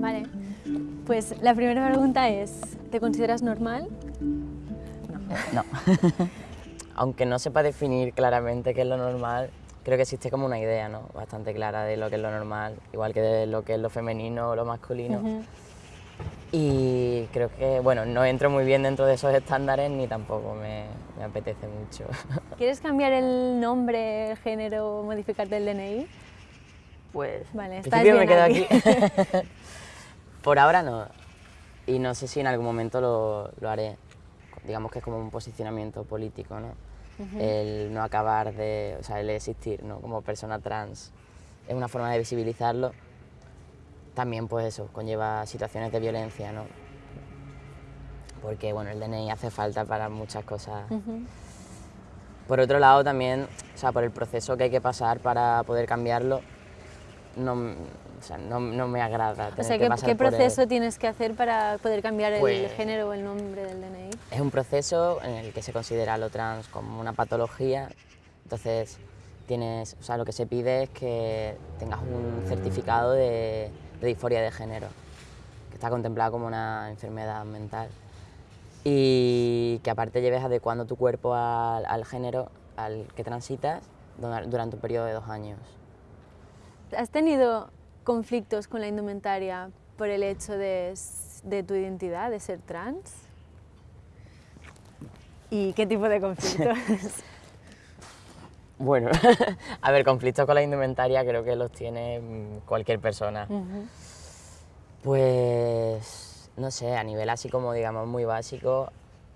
Vale, pues la primera pregunta es, ¿te consideras normal? No. Aunque no sepa definir claramente qué es lo normal, creo que existe como una idea ¿no? bastante clara de lo que es lo normal, igual que de lo que es lo femenino o lo masculino. Y creo que, bueno, no entro muy bien dentro de esos estándares ni tampoco me, me apetece mucho. ¿Quieres cambiar el nombre, el género, modificarte el DNI? Pues, Vale, estás principio me bien quedo aquí. aquí. Por ahora no. Y no sé si en algún momento lo, lo haré. Digamos que es como un posicionamiento político, ¿no? El no acabar de, o sea, el existir, ¿no? Como persona trans. Es una forma de visibilizarlo. También, pues eso, conlleva situaciones de violencia, ¿no? Porque, bueno, el DNI hace falta para muchas cosas. Por otro lado, también, o sea, por el proceso que hay que pasar para poder cambiarlo, no, o sea, no, no me agrada. O tener sea, que ¿qué, pasar qué por el- proceso tienes que hacer para poder cambiar el Pues- género o el nombre del DNI? Es un proceso en el que se considera lo trans como una patología, entonces tienes, o sea, lo que se pide es que tengas un certificado de, de disforia de género, que está contemplado como una enfermedad mental, y que aparte lleves adecuando tu cuerpo al, al género al que transitas dura- durante un periodo de dos años. ¿Has tenido conflictos con la indumentaria por el hecho de, de tu identidad, de ser trans? ¿Y qué tipo de conflictos? Bueno, a ver, conflictos con la indumentaria creo que los tiene mm, cualquier persona. Ujú. Pues, no sé, a nivel así como, digamos, muy básico,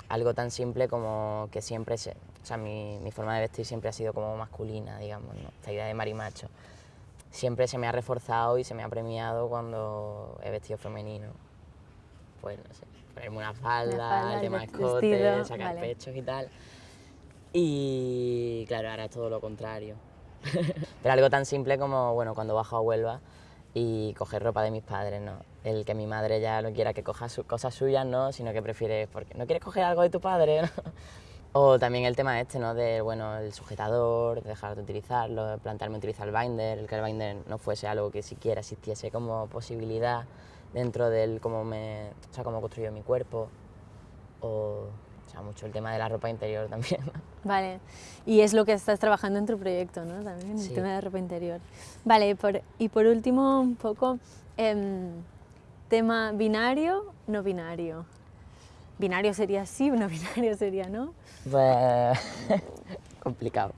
algo tan simple como que siempre se... O sea, mi, mi forma de vestir siempre ha sido como masculina, digamos, ¿no? Esta idea de marimacho. Siempre se me ha reforzado y se me ha premiado cuando he vestido femenino. Pues, no sé, ponerme una falda, falda, el escote, vestido, sacar vale. pechos y tal. Y claro, ahora es todo lo contrario. Pero algo tan simple como, bueno, cuando bajo a Huelva y coger ropa de mis padres, ¿no? El que mi madre ya no quiera que coja cosas suyas, ¿no? Sino que prefiere, porque no quieres coger algo de tu padre. O también el tema este, ¿no? De, bueno, el sujetador, de dejar de utilizarlo, de plantearme utilizar el binder, el que el binder no fuese algo que siquiera existiese como posibilidad dentro del cómo me, o sea, cómo construyo mi cuerpo. O sea, mucho el tema de la ropa interior también. Vale, y es lo que estás trabajando en tu proyecto, ¿no? También, el tema de la ropa interior. Vale, y por, y por último, un poco, em, tema binario, no binario. Binario sería sí, no binario sería no. Pues, complicado.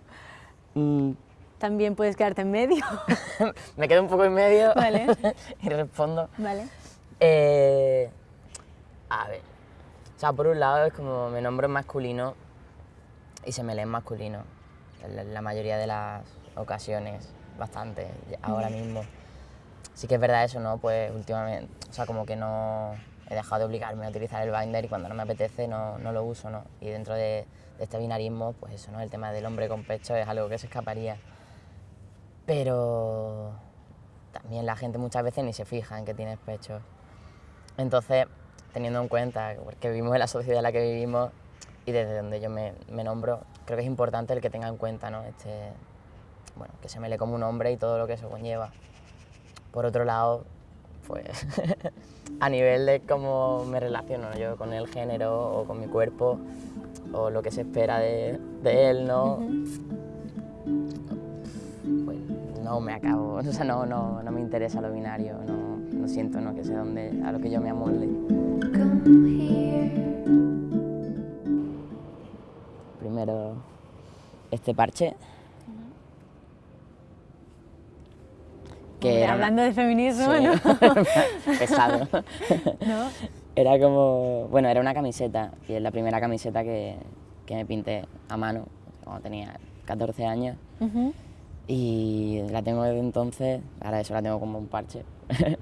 Mm, También puedes quedarte en medio. me quedo un poco en medio Vale. y respondo. vale. Eh, a ver, o sea, por un lado es como me nombro en masculino y se me lee en masculino, en la- mayoría de las ocasiones, bastante, ahora mismo. Sí que es verdad eso, ¿no? Pues últimamente, o sea, como que no he dejado de obligarme a utilizar el binder y cuando no me apetece no, no lo uso, ¿no? Y dentro de, de este binarismo, pues eso, ¿no? El tema del hombre con pecho es algo que se escaparía. Pero también la gente muchas veces ni se fija en que tienes pecho. Entonces, teniendo en cuenta que vivimos en la sociedad en la que vivimos y desde donde yo me, me nombro, creo que es importante el que tenga en cuenta, ¿no? Este, bueno, que se me lee como un hombre y todo lo que eso conlleva. Por otro lado, pues a nivel de cómo me relaciono yo con el género o con mi cuerpo o lo que se espera de, de él, ¿no? Pues no me acabo, o sea, no, no, no me interesa lo binario, no, no siento ¿no? que sea donde, a lo que yo me amolde. Primero, este parche. Que una- hablando de feminismo, Sí. ¿no? pesado. ¿No? Era como, bueno, era una camiseta y es la primera camiseta que, que me pinté a mano cuando tenía 14 años. Y la tengo desde entonces, ahora eso la tengo como un parche.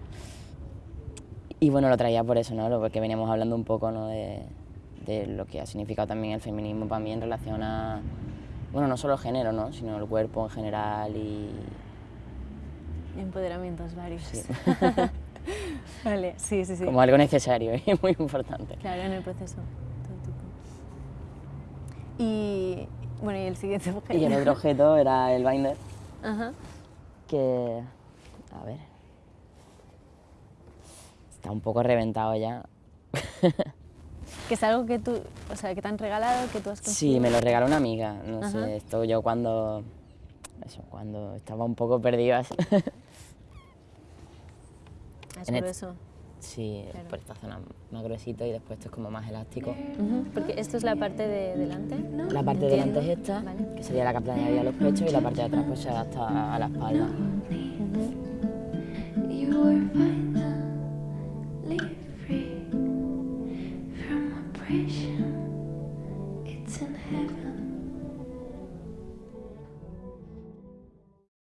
y bueno, lo traía por eso, ¿no? Porque veníamos hablando un poco, ¿no? De, de lo que ha significado también el feminismo para mí en relación a, bueno, no solo el género, ¿no? Sino el cuerpo en general y... Empoderamientos varios. Sí. vale, sí, sí, sí. como algo necesario y muy importante. Claro, en el proceso. Y bueno, y el siguiente objeto. Y el otro objeto era el binder, Ajá. que, a ver, está un poco reventado ya. Que es algo que tú, o sea, que te han regalado, que tú has conseguido. Sí, me lo regaló una amiga, no Ajá. sé, esto yo cuando, eso, cuando estaba un poco perdida. Ah, es por eso. Sí, claro. Pues, por esta zona más gruesito y después esto es como más elástico. Porque esto es la parte de delante, ¿no? La parte de delante es esta, que sería la que aplañaría los pechos y la parte de atrás pues se adapta a la espalda. Uh -huh.